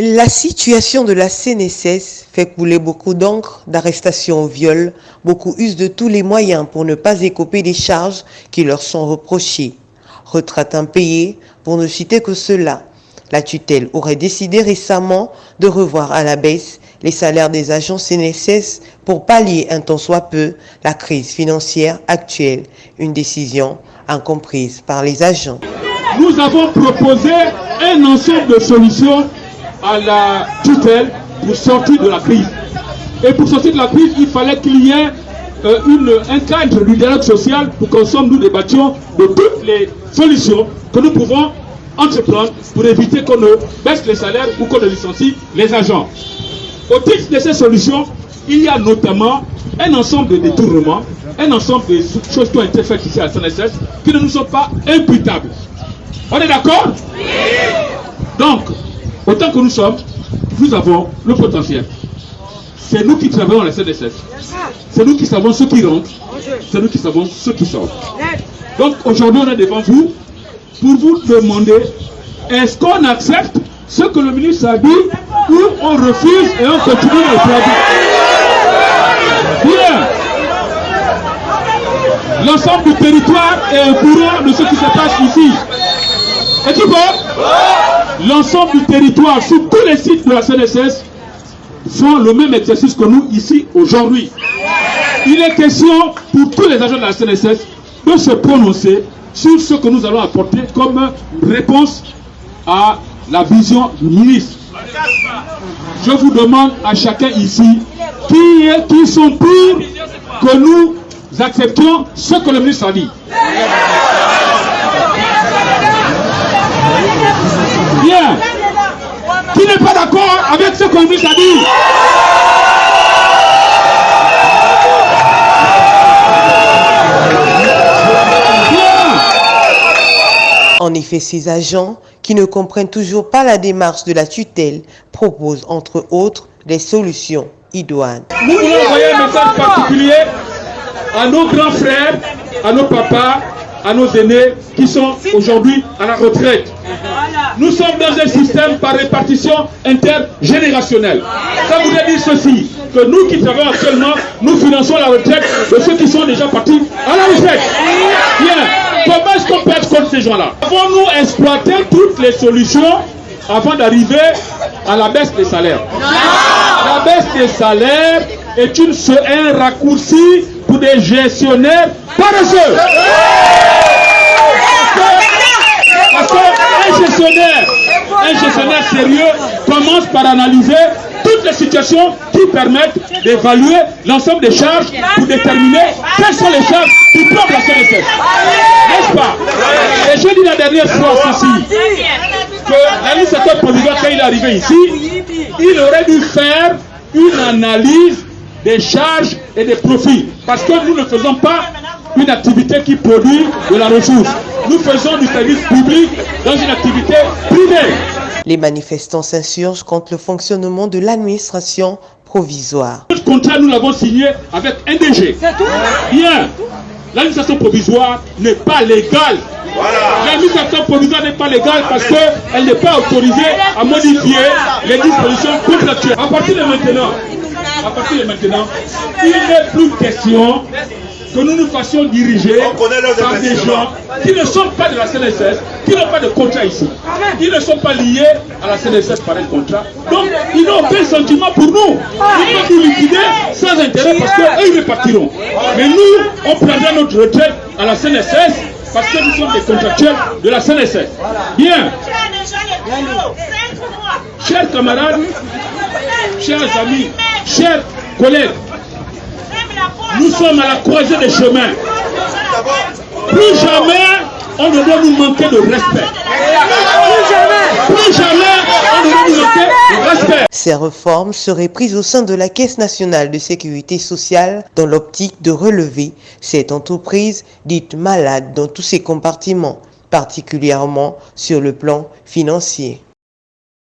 La situation de la CNSS fait couler beaucoup d'encre d'arrestation au viol. Beaucoup usent de tous les moyens pour ne pas écoper des charges qui leur sont reprochées. Retraite impayée, pour ne citer que cela. La tutelle aurait décidé récemment de revoir à la baisse les salaires des agents CNSS pour pallier un tant soit peu la crise financière actuelle. Une décision incomprise par les agents. Nous avons proposé un ensemble de solutions à la tutelle pour sortir de la crise. Et pour sortir de la crise, il fallait qu'il y ait euh, une, un cadre du dialogue social pour qu'ensemble nous débattions de toutes les solutions que nous pouvons entreprendre pour éviter qu'on ne baisse les salaires ou qu'on ne licencie les agents. Au titre de ces solutions, il y a notamment un ensemble de détournements, un ensemble de choses qui ont été faites ici à SNSS qui ne nous sont pas imputables. On est d'accord? Oui. Donc, autant que nous sommes, nous avons le potentiel. C'est nous qui travaillons à la CNSS. C'est nous qui savons ceux qui rentrent. C'est nous qui savons ceux qui sortent. Donc aujourd'hui, on est devant vous pour vous demander est-ce qu'on accepte ce que le ministre a dit ou on refuse et on continue le travail Bien. L'ensemble du territoire est au courant de ce qui se passe ici. Vois? L'ensemble du territoire, sur tous les sites de la CNSS, font le même exercice que nous ici aujourd'hui. Il est question pour tous les agents de la CNSS de se prononcer sur ce que nous allons apporter comme réponse à la vision du ministre. Je vous demande à chacun ici qui, est, qui sont pour que nous acceptions ce que le ministre a dit. Bien. Qui n'est pas d'accord dit. En effet, ces agents, qui ne comprennent toujours pas la démarche de la tutelle, proposent entre autres des solutions. Idoines. Nous voulons envoyer un message particulier à nos grands frères, à nos papas, à nos aînés qui sont aujourd'hui à la retraite. Nous sommes dans un système par répartition intergénérationnelle. Ça voudrait dire ceci, que nous qui travaillons actuellement, nous finançons la retraite de ceux qui sont déjà partis à la retraite. Bien. Comment est-ce qu'on peut être contre ces gens-là? Avons-nous exploité toutes les solutions avant d'arriver à la baisse des salaires? La baisse des salaires est une, un raccourci pour des gestionnaires paresseux. Parce qu'un gestionnaire, un gestionnaire sérieux commence par analyser toutes les situations qui permettent d'évaluer l'ensemble des charges pour déterminer quelles sont les charges qui plombent la CNSS. N'est-ce pas? Et je dis la dernière fois ceci, que l'administrateur provisoire, quand il est arrivé ici, il aurait dû faire une analyse des charges et des profits. Parce que nous ne faisons pas une activité qui produit de la ressource. Nous faisons du service public dans une activité privée. Les manifestants s'insurgent contre le fonctionnement de l'administration provisoire. Notre contrat, nous l'avons signé avec NDG. Bien. L'administration provisoire n'est pas légale. L'administration provisoire n'est pas légale parce qu'elle n'est pas autorisée à modifier les dispositions contractuelles. À partir de maintenant, à partir de maintenant, il n'est plus question que nous nous fassions diriger par des gens qui ne sont pas de la CNSS, qui n'ont pas de contrat ici. Ils ne sont pas liés à la CNSS par un contrat. Donc, ils n'ont aucun sentiment pour nous. Ils peuvent nous liquider sans intérêt parce qu'eux, ils repartiront. Mais nous, on prendra notre retraite à la CNSS parce que nous sommes des contractuels de la CNSS. Bien. Chers camarades, chers amis, chers collègues, nous sommes à la croisée des chemins. Plus jamais on ne doit nous manquer de respect. Plus jamais, plus jamais on ne doit nous manquer de respect. Ces réformes seraient prises au sein de la Caisse nationale de sécurité sociale dans l'optique de relever cette entreprise dite malade dans tous ses compartiments, particulièrement sur le plan financier.